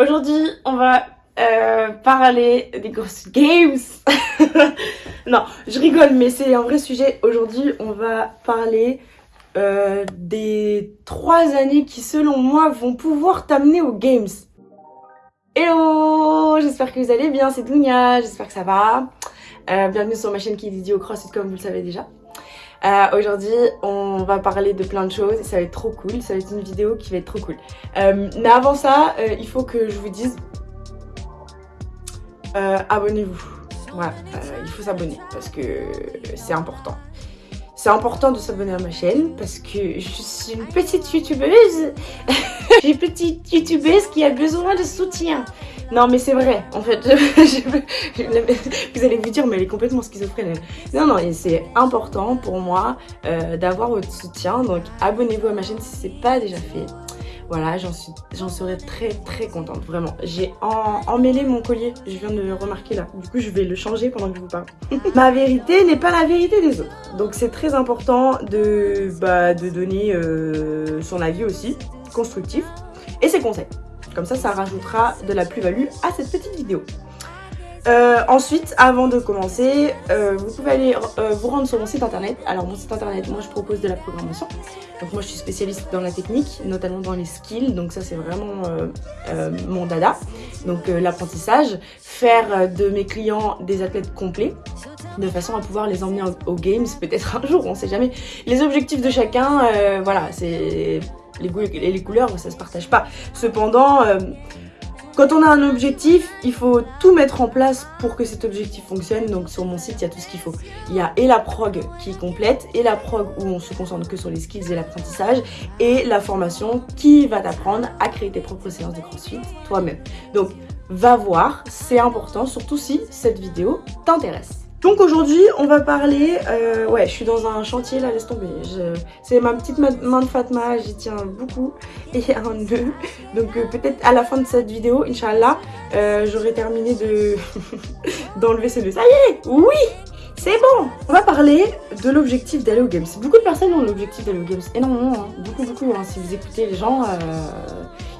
Aujourd'hui, on va euh, parler des Ghost Games. non, je rigole, mais c'est un vrai sujet. Aujourd'hui, on va parler euh, des trois années qui, selon moi, vont pouvoir t'amener aux Games. Hello J'espère que vous allez bien, c'est Dounia, j'espère que ça va. Euh, bienvenue sur ma chaîne qui est dédiée au CrossFit comme vous le savez déjà. Euh, Aujourd'hui, on va parler de plein de choses et ça va être trop cool. Ça va être une vidéo qui va être trop cool. Euh, mais avant ça, euh, il faut que je vous dise euh, abonnez-vous. Voilà, euh, il faut s'abonner parce que c'est important. C'est important de s'abonner à ma chaîne parce que je suis une petite youtubeuse. une petite youtubeuse qui a besoin de soutien. Non mais c'est vrai, en fait, vous allez vous dire mais elle est complètement schizophrène. Non non, c'est important pour moi euh, d'avoir votre soutien, donc abonnez-vous à ma chaîne si c'est pas déjà fait. Voilà, j'en serais très très contente, vraiment. J'ai emmêlé mon collier, je viens de le remarquer là. Du coup, je vais le changer pendant que je vous parle. Ma vérité n'est pas la vérité des autres. Donc c'est très important de, bah, de donner euh, son avis aussi, constructif, et ses conseils. Comme ça, ça rajoutera de la plus-value à cette petite vidéo. Euh, ensuite, avant de commencer, euh, vous pouvez aller euh, vous rendre sur mon site internet. Alors mon site internet, moi je propose de la programmation. Donc moi je suis spécialiste dans la technique, notamment dans les skills. Donc ça c'est vraiment mon dada. Donc l'apprentissage, faire de mes clients des athlètes complets de façon à pouvoir les emmener aux games peut-être un jour, on sait jamais. Les objectifs de chacun, voilà, c'est les goûts et les couleurs, ça se partage pas. Cependant, quand on a un objectif, il faut tout mettre en place pour que cet objectif fonctionne. Donc sur mon site, il y a tout ce qu'il faut. Il y a et la prog qui est complète, et la prog où on se concentre que sur les skills et l'apprentissage, et la formation qui va t'apprendre à créer tes propres séances de crossfit toi-même. Donc va voir, c'est important, surtout si cette vidéo t'intéresse. Donc aujourd'hui, on va parler... Euh, ouais, je suis dans un chantier là, laisse tomber. C'est ma petite main de Fatma, j'y tiens beaucoup. Et un nœud. Donc euh, peut-être à la fin de cette vidéo, Inch'Allah, euh, j'aurai terminé de d'enlever ce nœud. Ça y est Oui c'est bon On va parler de l'objectif d'aller aux Games. Beaucoup de personnes ont l'objectif d'aller aux Games. Énormément, hein. beaucoup, beaucoup. Hein. Si vous écoutez les gens,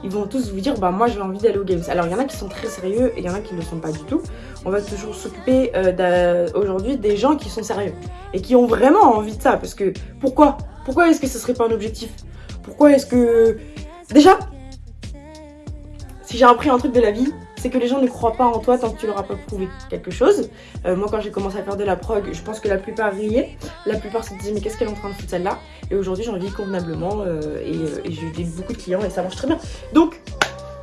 ils vont tous vous dire bah moi j'ai envie d'aller aux Games. Alors il y en a qui sont très sérieux et il y en a qui ne le sont pas du tout. On va toujours s'occuper euh, aujourd'hui des gens qui sont sérieux et qui ont vraiment envie de ça. Parce que pourquoi? Pourquoi est-ce que ce serait pas un objectif? Pourquoi est-ce que... Déjà, si j'ai appris un truc de la vie, c'est que les gens ne croient pas en toi tant que tu leur as pas prouvé quelque chose. Euh, moi, quand j'ai commencé à faire de la prog, je pense que la plupart riaient. La plupart se disaient, mais qu'est-ce qu'elle est en train de foutre celle-là? Et aujourd'hui, j'en vis convenablement euh, et, et j'ai beaucoup de clients et ça marche très bien. Donc,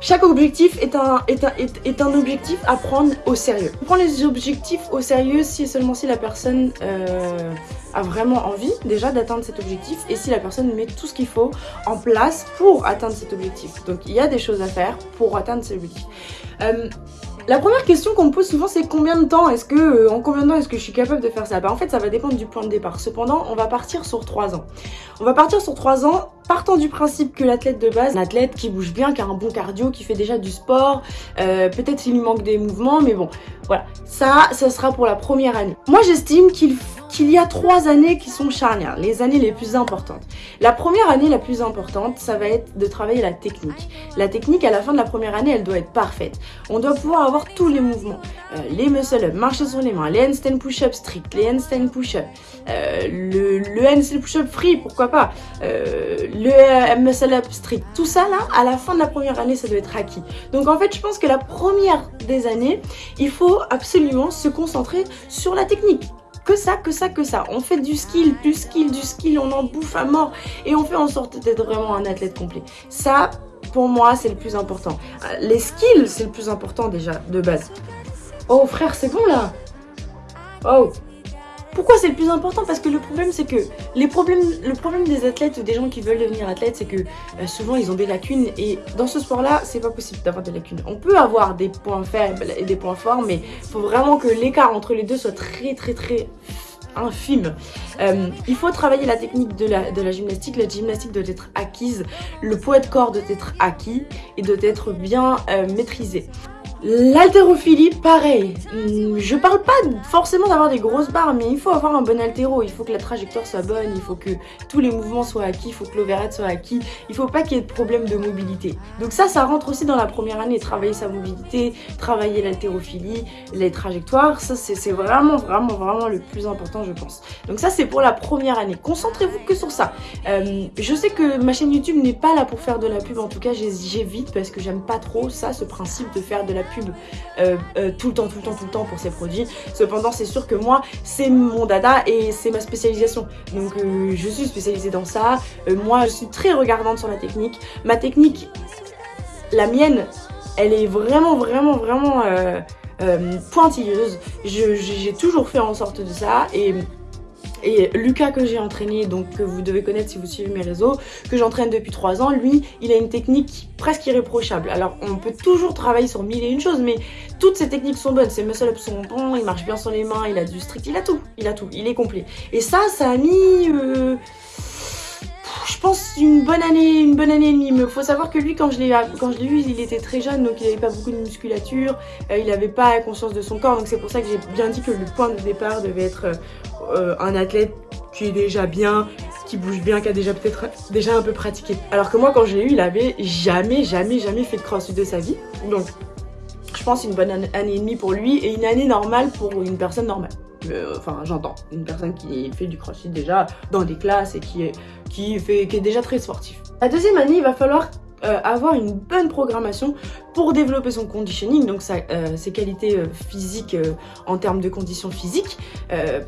chaque objectif est un, est, un, est, un, objectif à prendre au sérieux. On prend les objectifs au sérieux si et seulement si la personne euh, a vraiment envie déjà d'atteindre cet objectif et si la personne met tout ce qu'il faut en place pour atteindre cet objectif. Donc il y a des choses à faire pour atteindre cet objectif. Euh, la première question qu'on me pose souvent c'est combien de temps est-ce que euh, en combien de temps est-ce que je suis capable de faire ça? Bah en fait ça va dépendre du point de départ. Cependant on va partir sur 3 ans. On va partir sur 3 ans partant du principe que l'athlète de base, un athlète qui bouge bien, qui a un bon cardio, qui fait déjà du sport, euh, peut-être il lui manque des mouvements mais bon voilà ça ça sera pour la première année. Moi j'estime qu'il faut qu'il y a trois années qui sont charnières, les années les plus importantes. La première année la plus importante, ça va être de travailler la technique. La technique, à la fin de la première année, elle doit être parfaite. On doit pouvoir avoir tous les mouvements. Euh, les muscle-up, marcher sur les mains, les handstand push-up strict, les handstand push-up, euh, le, handstand push-up free, pourquoi pas, euh, le muscle-up strict. Tout ça, là, à la fin de la première année, ça doit être acquis. Donc, en fait, je pense que la première des années, il faut absolument se concentrer sur la technique que ça, que ça, que ça. On fait du skill, du skill, du skill, on en bouffe à mort et on fait en sorte d'être vraiment un athlète complet. Ça, pour moi, c'est le plus important. Les skills, c'est le plus important déjà, de base. Oh frère, c'est bon là Oh pourquoi c'est le plus important? Parce que le problème, c'est que les problèmes, le problème des athlètes ou des gens qui veulent devenir athlètes, c'est que euh, souvent ils ont des lacunes. Et dans ce sport-là, c'est pas possible d'avoir des lacunes. On peut avoir des points faibles et des points forts, mais faut vraiment que l'écart entre les deux soit très très très infime. Euh, il faut travailler la technique de la, de la gymnastique. La gymnastique doit être acquise, le poids de corps doit être acquis et doit être bien euh, maîtrisé. L'haltérophilie, pareil. Hmm, je parle pas forcément d'avoir des grosses barres, mais il faut avoir un bon haltéro. Il faut que la trajectoire soit bonne, il faut que tous les mouvements soient acquis, il faut que l'overhead soit acquis. Il faut pas qu'il y ait de problème de mobilité. Donc ça, ça rentre aussi dans la première année. Travailler sa mobilité, travailler l'haltérophilie, les trajectoires. Ça, c'est vraiment, vraiment, vraiment le plus important, je pense. Donc ça, c'est pour la première année. Concentrez-vous que sur ça. Euh, je sais que ma chaîne YouTube n'est pas là pour faire de la pub. En tout cas, j'évite parce que j'aime pas trop ça, ce principe de faire de la pub euh, euh, tout le temps, tout le temps, tout le temps pour ces produits. Cependant, c'est sûr que moi, c'est mon dada et c'est ma spécialisation. Donc, euh, je suis spécialisée dans ça. moi, je suis très regardante sur la technique. Ma technique, la mienne, elle est vraiment, vraiment, vraiment pointilleuse. J'ai toujours fait en sorte de ça et et Lucas que j'ai entraîné, donc que vous devez connaître si vous suivez mes réseaux, que j'entraîne depuis 3 ans, lui, il a une technique presque irréprochable. Alors on peut toujours travailler sur mille et une choses, mais toutes ces techniques sont bonnes. Ses muscle-ups sont bons, il marche bien sur les mains, il a du strict, il a tout, il a tout, il est complet. Et ça, ça a mis... Euh, je pense une bonne année, une bonne année et demie. Mais faut savoir que lui, quand je l'ai vu, il était très jeune, donc il n'avait pas beaucoup de musculature, euh, il n'avait pas conscience de son corps, donc c'est pour ça que j'ai bien dit que le point de départ devait être euh, un athlète qui est déjà bien, qui bouge bien, qui a déjà peut-être déjà un peu pratiqué. Alors que moi, quand je l'ai eu, il avait jamais, jamais, jamais fait de crossfit de sa vie. Donc, je pense une bonne année et demie pour lui et une année normale pour une personne normale. Euh, enfin, j'entends, une personne qui fait du crossfit déjà dans des classes et qui est, qui est déjà très sportif. La deuxième année, il va falloir euh, avoir une bonne programmation pour développer son conditioning, donc euh, ses qualités euh, physiques en termes de conditions physiques,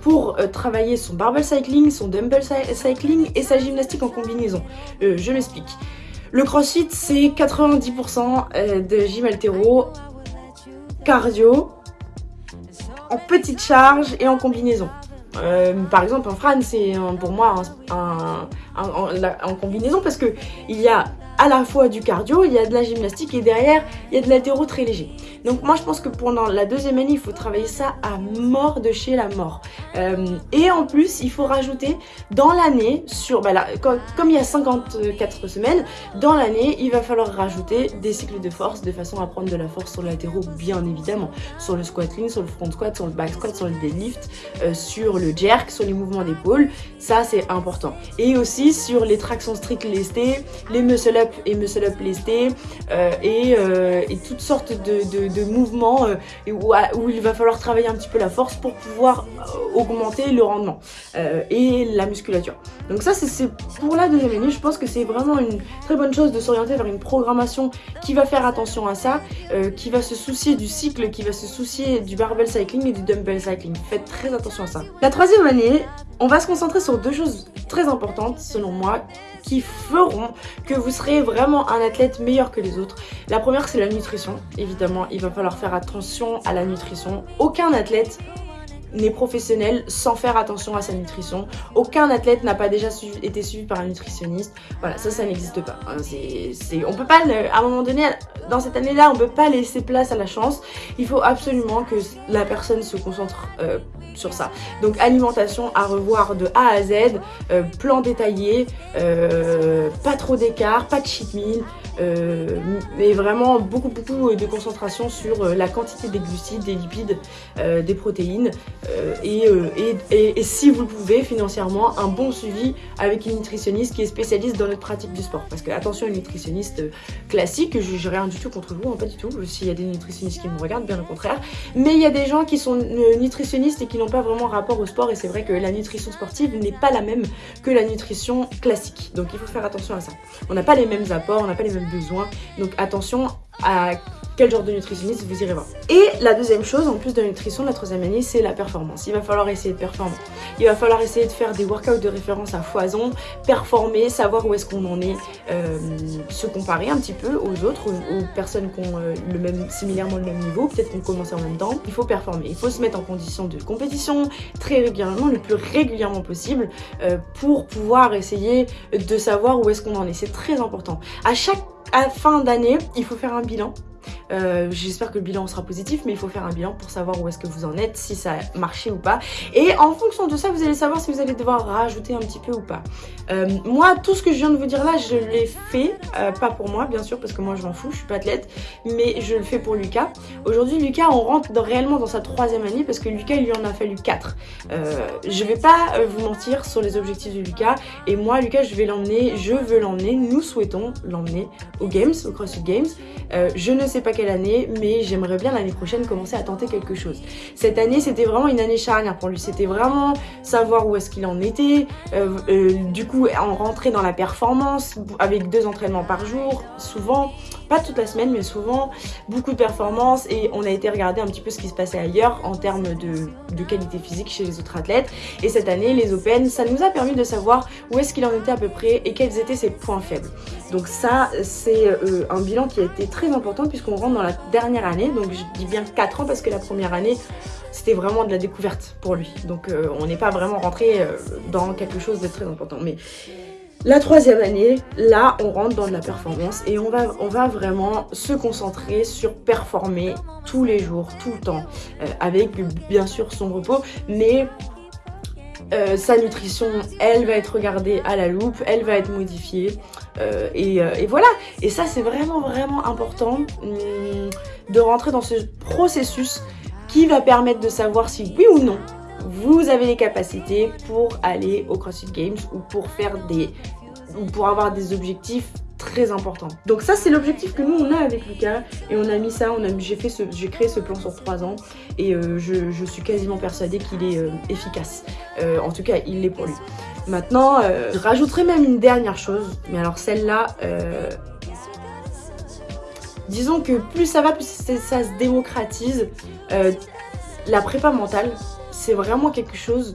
pour travailler son barbell cycling, son dumbbell cycling et sa gymnastique en combinaison. je m'explique. Le crossfit, c'est 90% de gym altéro, cardio, en petite charge et en combinaison. par exemple, un Fran, c'est pour moi un, en combinaison parce que il y a à la fois du cardio, il y a de la gymnastique et derrière, il y a de l'athéro très léger. Donc moi, je pense que pendant la deuxième année, il faut travailler ça à mort de chez la mort. Euh, et en plus, il faut rajouter dans l'année, sur bah comme, il y a 54 semaines, dans l'année, il va falloir rajouter des cycles de force de façon à prendre de la force sur l'athéro, bien évidemment. Sur le squatting, sur le front squat, sur le back squat, sur le deadlift, euh, sur le jerk, sur les mouvements d'épaule. Ça, c'est important. Et aussi sur les tractions strict lestées, les muscle up et muscle up lesté euh, et, euh, et, toutes sortes de, de, mouvements euh, où, où, il va falloir travailler un petit peu la force pour pouvoir augmenter le rendement et la musculature. Donc ça c'est pour la deuxième année, je pense que c'est vraiment une très bonne chose de s'orienter vers une programmation qui va faire attention à ça, qui va se soucier du cycle, qui va se soucier du barbell cycling et du dumbbell cycling. Faites très attention à ça. La troisième année, on va se concentrer sur deux choses très importantes selon moi qui feront que vous serez vraiment un athlète meilleur que les autres. La première c'est la nutrition, évidemment il va falloir faire attention à la nutrition. Aucun athlète n'est professionnel sans faire attention à sa nutrition. Aucun athlète n'a pas déjà été suivi par un nutritionniste. Voilà, ça, ça n'existe pas. Hein. C'est, on peut pas, à un moment donné, dans cette année-là, on peut pas laisser place à la chance. Il faut absolument que la personne se concentre euh, sur ça. Donc alimentation à revoir de A à Z, euh, plan détaillé, euh, pas trop d'écart, pas de cheat meal, mais vraiment beaucoup beaucoup de concentration sur la quantité des glucides, des lipides, des protéines euh, euh, et, et, si vous le pouvez financièrement, un bon suivi avec une nutritionniste qui est spécialiste dans notre pratique du sport. Parce que attention, une nutritionniste euh, classique, je n'ai rien du tout contre vous, hein, pas du tout, s'il y a des nutritionnistes qui me regardent, bien au contraire. Mais il y a des gens qui sont nutritionnistes et qui n'ont pas vraiment rapport au sport et c'est vrai que la nutrition sportive n'est pas la même que la nutrition classique. Donc il faut faire attention à ça. On n'a pas les mêmes apports, on n'a pas les mêmes besoins, donc attention à quel genre de nutritionniste vous irez voir. Et la deuxième chose, en plus de la nutrition, la troisième année, c'est la performance. Il va falloir essayer de performer. Il va falloir essayer de faire des workouts de référence à foison, performer, savoir où est-ce qu'on en est, euh, se comparer un petit peu aux autres, aux, personnes qui ont euh, le même, similairement le même niveau, peut-être qu'on commence en même temps. Il faut performer, il faut se mettre en condition de compétition très régulièrement, le plus régulièrement possible, euh, pour pouvoir essayer de savoir où est-ce qu'on en est. C'est très important. À chaque fin d'année, il faut faire un bilan Euh, j'espère que le bilan sera positif, mais il faut faire un bilan pour savoir où est-ce que vous en êtes, si ça a marché ou pas. Et en fonction de ça, vous allez savoir si vous allez devoir rajouter un petit peu ou pas. Euh, moi, tout ce que je viens de vous dire là, je l'ai fait, euh, pas pour moi bien sûr, parce que moi je m'en fous, je suis pas athlète, mais je le fais pour Lucas. Aujourd'hui, Lucas, on rentre réellement dans sa troisième année parce que Lucas, il lui en a fallu quatre. je vais pas vous mentir sur les objectifs de Lucas, et moi, Lucas, je vais l'emmener, je veux l'emmener, nous souhaitons l'emmener aux Games, au CrossFit Games. je ne sais pas année, mais j'aimerais bien l'année prochaine commencer à tenter quelque chose. Cette année, c'était vraiment une année charnière pour lui. C'était vraiment savoir où est-ce qu'il en était, euh, euh, du coup, en rentrer dans la performance avec deux entraînements par jour, souvent pas toute la semaine, mais souvent beaucoup de performances et on a été regarder un petit peu ce qui se passait ailleurs en termes de, qualité physique chez les autres athlètes. Et cette année, les Open, ça nous a permis de savoir où est-ce qu'il en était à peu près et quels étaient ses points faibles. Donc ça, c'est euh, un bilan qui a été très important puisqu'on rentre dans la dernière année. Donc je dis bien 4 ans parce que la première année, c'était vraiment de la découverte pour lui. Donc euh, on n'est pas vraiment rentré euh, dans quelque chose de très important. Mais la troisième année, là, on rentre dans de la performance et on va, vraiment se concentrer sur performer tous les jours, tout le temps, euh, avec bien sûr son repos, mais euh, sa nutrition, elle va être regardée à la loupe, elle va être modifiée, euh, et, voilà. Et ça, c'est vraiment, vraiment important hum, de rentrer dans ce processus qui va permettre de savoir si oui ou non vous avez les capacités pour aller au CrossFit Games ou pour faire des ou pour avoir des objectifs très importants. Donc ça c'est l'objectif que nous on a avec Lucas et on a mis ça, on a j'ai fait ce j'ai créé ce plan sur 3 ans et euh, je, suis quasiment persuadée qu'il est euh, efficace. Euh, en tout cas il l'est pour lui. Maintenant je rajouterai même une dernière chose, mais alors celle-là disons que plus ça va, plus ça se démocratise. la prépa mentale, c'est vraiment quelque chose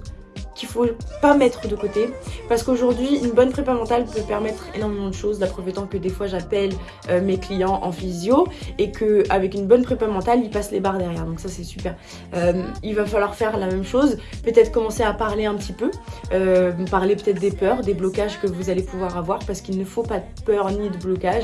qu'il faut pas mettre de côté. Parce qu'aujourd'hui une bonne prépa mentale peut permettre énormément de choses. La preuve étant que des fois j'appelle euh, mes clients en physio et que avec une bonne prépa mentale ils passent les barres derrière. Donc ça c'est super. Euh, il va falloir faire la même chose. Peut-être commencer à parler un petit peu. Euh, parler peut-être des peurs des blocages que vous allez pouvoir avoir. Parce qu'il ne faut pas de peur ni de blocage.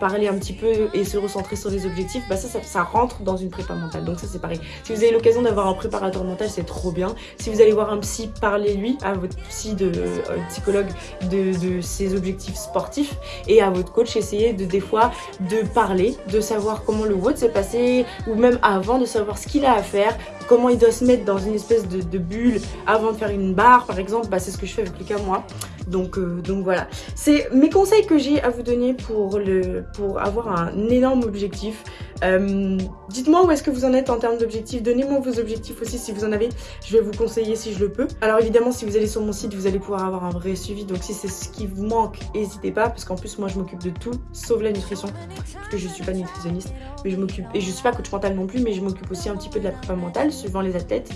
Parler un petit peu et se recentrer sur les objectifs bah ça, ça, ça rentre dans une prépa mentale. Donc ça c'est pareil. Si vous avez l'occasion d'avoir un préparateur mental c'est trop bien. Si vous allez voir un psy parlez-lui à votre psy de euh, psychologue de, ses objectifs sportifs et à votre coach essayez de des fois de parler, de savoir comment le vote s'est passé ou même avant de savoir ce qu'il a à faire, comment il doit se mettre dans une espèce de, bulle avant de faire une barre par exemple, bah, c'est ce que je fais avec Lucas moi. Donc, euh, donc voilà, c'est mes conseils que j'ai à vous donner pour, le, pour avoir un énorme objectif. Euh, dites-moi où est-ce que vous en êtes en termes d'objectifs, donnez-moi vos objectifs aussi si vous en avez, je vais vous conseiller si je le peux. Alors évidemment si vous allez sur mon site vous allez pouvoir avoir un vrai suivi, donc si c'est ce qui vous manque, n'hésitez pas parce qu'en plus moi je m'occupe de tout sauf la nutrition, parce que je suis pas nutritionniste, mais je m'occupe, et je suis pas coach mental non plus, mais je m'occupe aussi un petit peu de la prépa mentale suivant les athlètes.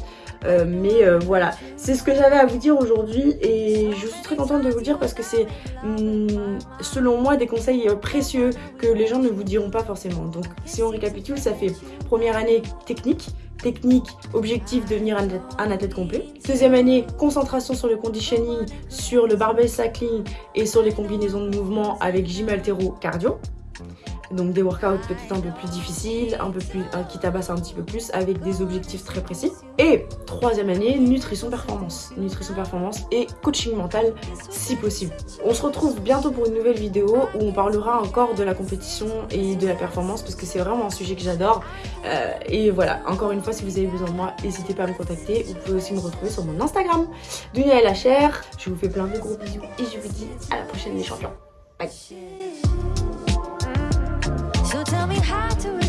Euh, mais voilà, c'est ce que j'avais à vous dire aujourd'hui et je suis très contente de vous dire parce que c'est hum, selon moi des conseils euh, précieux que les gens ne vous diront pas forcément. Donc si on récapitule, ça fait première année technique, technique, objectif devenir un athlète, complet. Deuxième année, concentration sur le conditioning, sur le barbell cycling et sur les combinaisons de mouvements avec gym altéro cardio donc des workouts peut-être un peu plus difficiles, un peu plus, qui tabassent un petit peu plus avec des objectifs très précis. Et troisième année, nutrition performance. Nutrition performance et coaching mental si possible. On se retrouve bientôt pour une nouvelle vidéo où on parlera encore de la compétition et de la performance parce que c'est vraiment un sujet que j'adore. Euh, et voilà, encore une fois, si vous avez besoin de moi, n'hésitez pas à me contacter. Vous pouvez aussi me retrouver sur mon Instagram, Dunia LHR. Je vous fais plein de gros bisous et je vous dis à la prochaine les champions. Bye tell me how to